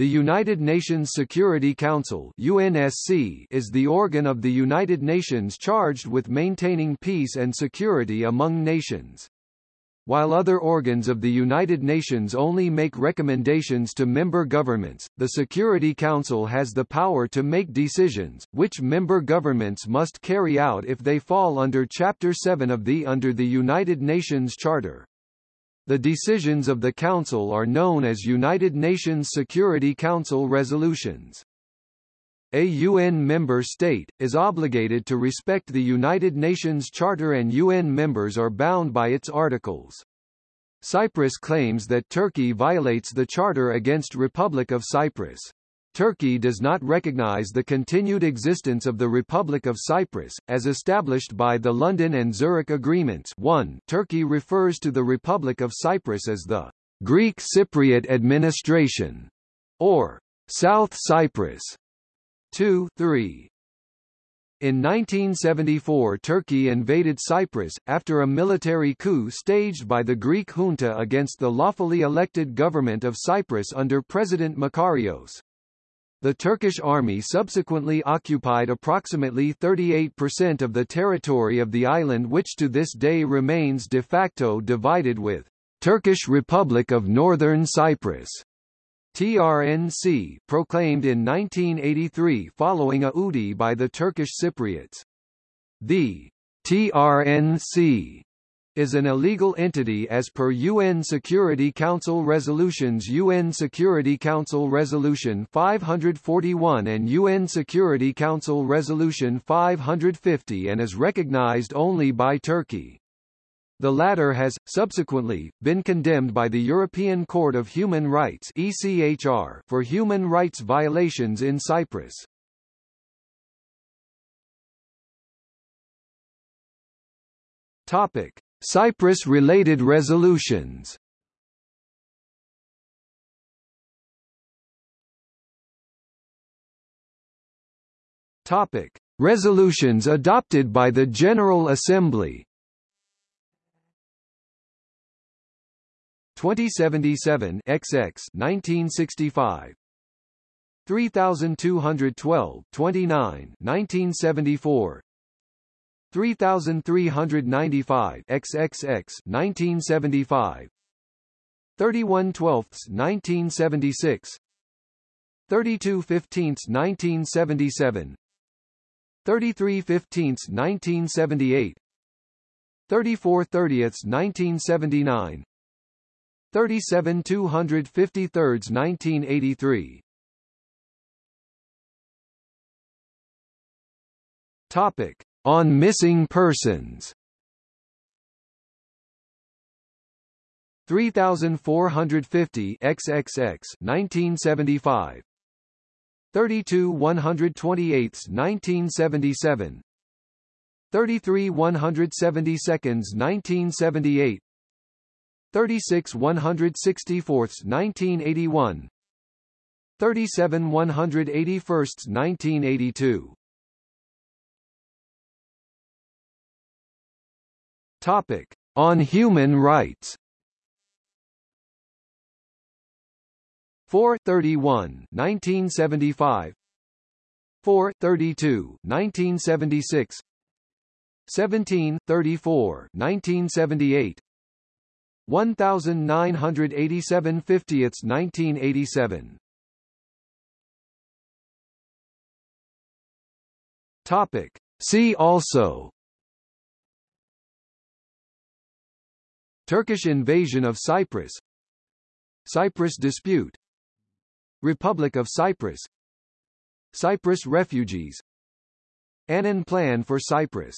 The United Nations Security Council UNSC is the organ of the United Nations charged with maintaining peace and security among nations. While other organs of the United Nations only make recommendations to member governments, the Security Council has the power to make decisions, which member governments must carry out if they fall under Chapter 7 of the under the United Nations Charter. The decisions of the Council are known as United Nations Security Council resolutions. A UN member state, is obligated to respect the United Nations Charter and UN members are bound by its articles. Cyprus claims that Turkey violates the Charter against Republic of Cyprus. Turkey does not recognize the continued existence of the Republic of Cyprus, as established by the London and Zurich Agreements 1 Turkey refers to the Republic of Cyprus as the Greek Cypriot Administration, or South Cyprus. 2 3 in 1974 Turkey invaded Cyprus, after a military coup staged by the Greek junta against the lawfully elected government of Cyprus under President Makarios. The Turkish army subsequently occupied approximately 38% of the territory of the island which to this day remains de facto divided with Turkish Republic of Northern Cyprus. TRNC proclaimed in 1983 following a UDI by the Turkish Cypriots. The TRNC is an illegal entity as per UN Security Council resolutions UN Security Council Resolution 541 and UN Security Council Resolution 550 and is recognized only by Turkey. The latter has, subsequently, been condemned by the European Court of Human Rights ECHR for human rights violations in Cyprus. Topic. Cyprus-related resolutions. Topic: Resolutions adopted by the General Assembly. 2077 XX 1965 3212 29 1974 3395 XXX 1975 31 twelfths 1976 32 fifteenths 1977 33 fifteenths 1978 34 thirtieths 1979 37 253 1983 Topic on missing persons. 3450 XXX 1975 32 128 1977 33 170 seconds 1978 36 164 1981 37 181 1982 Topic: On human rights. 431 1975 432 1976 1734 1978 1987 50ths 1987 Topic. See also Turkish invasion of Cyprus. Cyprus dispute. Republic of Cyprus. Cyprus refugees. Annan Plan for Cyprus